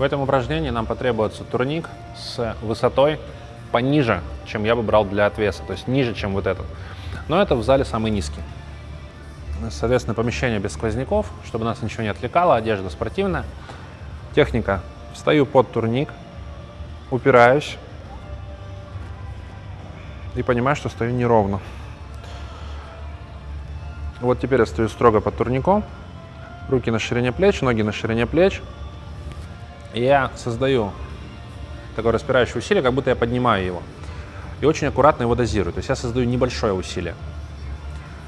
В этом упражнении нам потребуется турник с высотой пониже, чем я бы брал для отвеса, то есть ниже, чем вот этот. Но это в зале самый низкий. Соответственно, помещение без сквозняков, чтобы нас ничего не отвлекало, одежда спортивная. Техника. Встаю под турник, упираюсь и понимаю, что стою неровно. Вот теперь я стою строго под турником, руки на ширине плеч, ноги на ширине плеч. Я создаю такое распирающее усилие, как будто я поднимаю его. И очень аккуратно его дозирую. То есть я создаю небольшое усилие.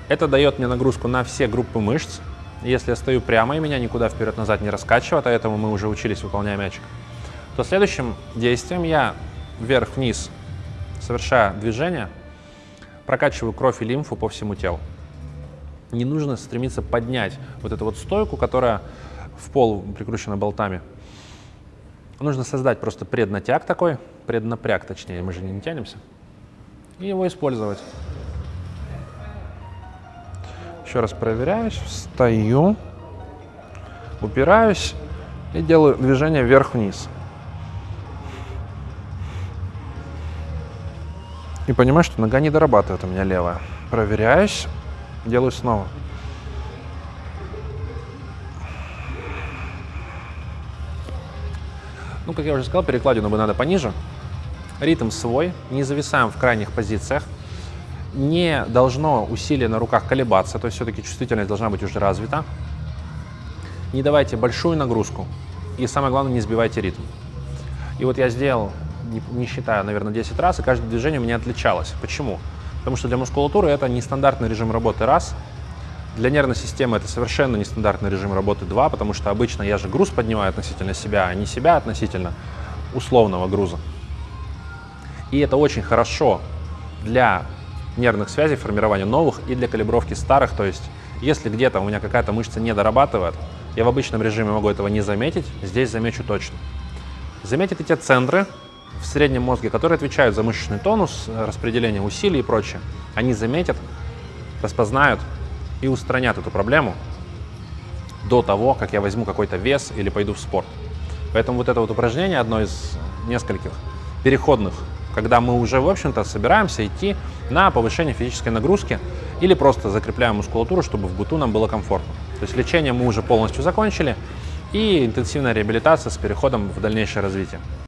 Это дает мне нагрузку на все группы мышц. Если я стою прямо и меня никуда вперед-назад не раскачивает, а этому мы уже учились, выполняя мячик, то следующим действием я вверх-вниз, совершая движение, прокачиваю кровь и лимфу по всему телу. Не нужно стремиться поднять вот эту вот стойку, которая в пол прикручена болтами. Нужно создать просто преднатяг такой, преднапряг точнее, мы же не тянемся, и его использовать. Еще раз проверяюсь, встаю, упираюсь и делаю движение вверх-вниз. И понимаю, что нога не дорабатывает у меня левая. Проверяюсь, делаю снова. Ну, как я уже сказал, перекладину бы надо пониже. Ритм свой, не зависаем в крайних позициях не должно усилие на руках колебаться, то есть все-таки чувствительность должна быть уже развита. Не давайте большую нагрузку и самое главное, не сбивайте ритм. И вот я сделал, не, не считая, наверное, 10 раз, и каждое движение у меня отличалось. Почему? Потому что для мускулатуры это нестандартный режим работы раз, для нервной системы это совершенно нестандартный режим работы два, потому что обычно я же груз поднимаю относительно себя, а не себя относительно условного груза. И это очень хорошо для нервных связей, формирования новых и для калибровки старых. То есть, если где-то у меня какая-то мышца не дорабатывает, я в обычном режиме могу этого не заметить, здесь замечу точно. Заметите те центры в среднем мозге, которые отвечают за мышечный тонус, распределение усилий и прочее. Они заметят, распознают и устранят эту проблему до того, как я возьму какой-то вес или пойду в спорт. Поэтому вот это вот упражнение одно из нескольких переходных когда мы уже, в общем-то, собираемся идти на повышение физической нагрузки или просто закрепляем мускулатуру, чтобы в быту нам было комфортно. То есть лечение мы уже полностью закончили и интенсивная реабилитация с переходом в дальнейшее развитие.